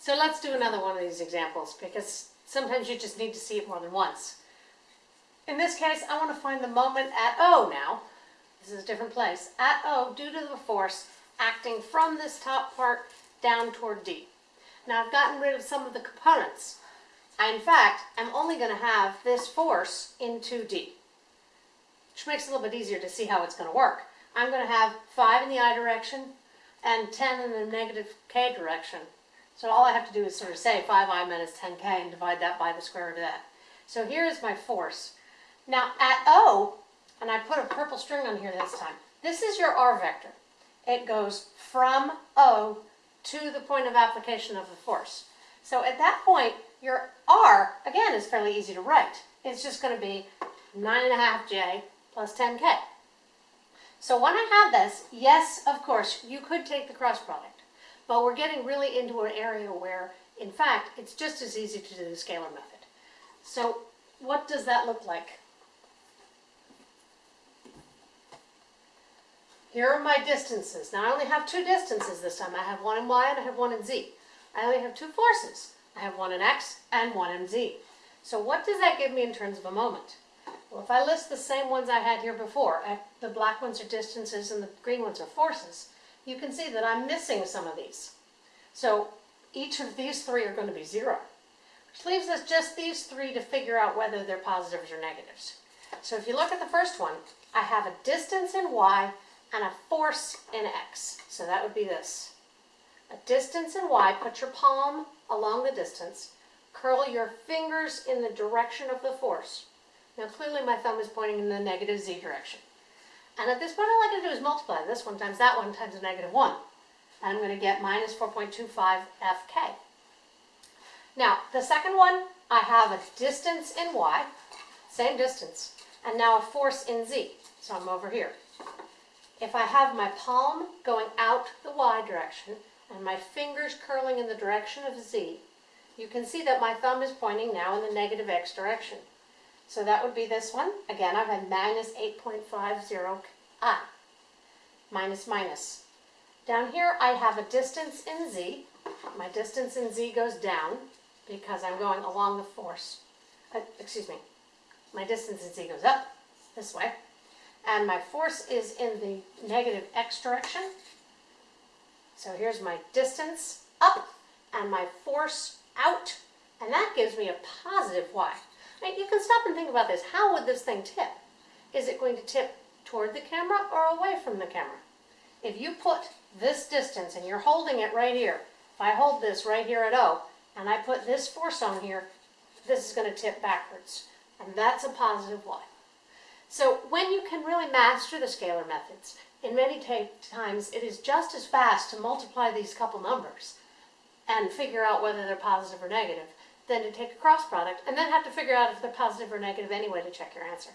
So let's do another one of these examples because sometimes you just need to see it more than once. In this case, I want to find the moment at O now. This is a different place. At O, due to the force acting from this top part down toward D. Now I've gotten rid of some of the components. I, in fact, I'm only going to have this force in 2D, which makes it a little bit easier to see how it's going to work. I'm going to have 5 in the I direction and 10 in the negative K direction. So all I have to do is sort of say 5i minus 10k and divide that by the square root of that. So here is my force. Now at O, and I put a purple string on here this time, this is your R vector. It goes from O to the point of application of the force. So at that point, your R, again, is fairly easy to write. It's just going to be 9.5j plus 10k. So when I have this, yes, of course, you could take the cross product. But we're getting really into an area where, in fact, it's just as easy to do the scalar method. So what does that look like? Here are my distances. Now I only have two distances this time. I have one in y and I have one in z. I only have two forces. I have one in x and one in z. So what does that give me in terms of a moment? Well, if I list the same ones I had here before, the black ones are distances and the green ones are forces, you can see that I'm missing some of these. So each of these three are going to be zero, which leaves us just these three to figure out whether they're positives or negatives. So if you look at the first one, I have a distance in y and a force in x. So that would be this. A distance in y, put your palm along the distance, curl your fingers in the direction of the force. Now clearly my thumb is pointing in the negative z direction. And at this point, all I got to do is multiply this one times that one times a negative 1. And I'm going to get minus 4.25 fk. Now, the second one, I have a distance in y, same distance, and now a force in z. So I'm over here. If I have my palm going out the y direction and my fingers curling in the direction of z, you can see that my thumb is pointing now in the negative x direction. So that would be this one. Again, I've had minus 8.50 i. Minus minus. Down here I have a distance in z. My distance in z goes down because I'm going along the force. Uh, excuse me. My distance in z goes up this way. And my force is in the negative x direction. So here's my distance up and my force out. And that gives me a positive y. Right, you can stop and think about this. How would this thing tip? Is it going to tip toward the camera or away from the camera? If you put this distance and you're holding it right here, if I hold this right here at O, and I put this force on here, this is going to tip backwards. And that's a positive y. So when you can really master the scalar methods, in many times it is just as fast to multiply these couple numbers and figure out whether they're positive or negative than to take a cross product and then have to figure out if they're positive or negative anyway to check your answer.